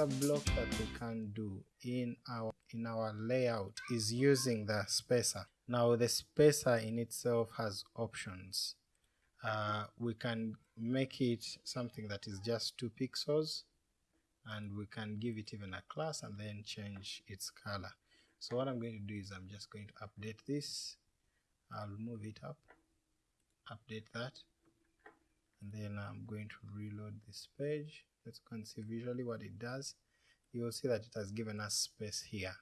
another block that we can do in our in our layout is using the spacer. Now the spacer in itself has options. Uh, we can make it something that is just two pixels and we can give it even a class and then change its color. So what I'm going to do is I'm just going to update this. I'll move it up update that and then I'm going to reload this page let's go and see visually what it does. You will see that it has given us space here.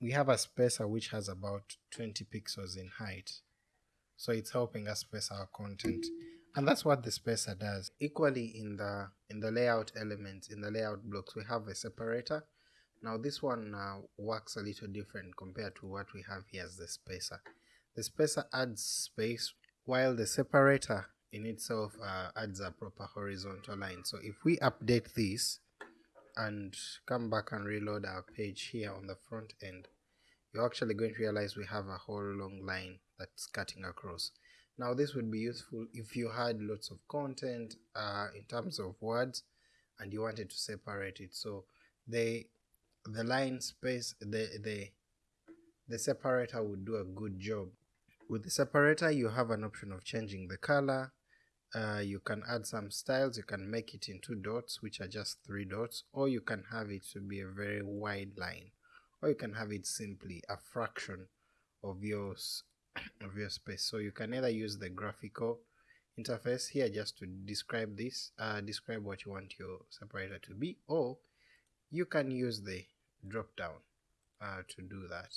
We have a spacer which has about 20 pixels in height. So it's helping us space our content. And that's what the spacer does. Equally in the in the layout elements in the layout blocks we have a separator. Now this one uh, works a little different compared to what we have here as the spacer. The spacer adds space while the separator in itself uh, adds a proper horizontal line. So if we update this and come back and reload our page here on the front end you're actually going to realize we have a whole long line that's cutting across. Now this would be useful if you had lots of content uh, in terms of words and you wanted to separate it. So the the line space the the the separator would do a good job. With the separator you have an option of changing the color uh, you can add some styles. You can make it into dots which are just three dots or you can have it to be a very wide line or you can have it simply a fraction of your of your space. So you can either use the graphical interface here just to describe this uh, describe what you want your separator to be or you can use the drop down uh, to do that